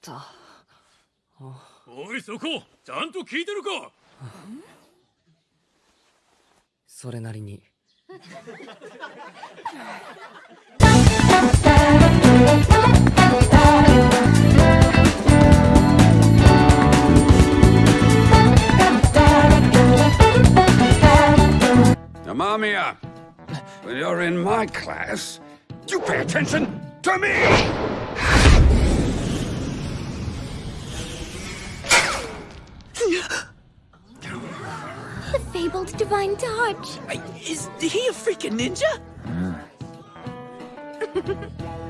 たおいそこちゃんと聞いてるかそれなりに Amamiya, when you're in my class, you pay attention to me! The fabled divine touch. Is he a freaking ninja? Mm.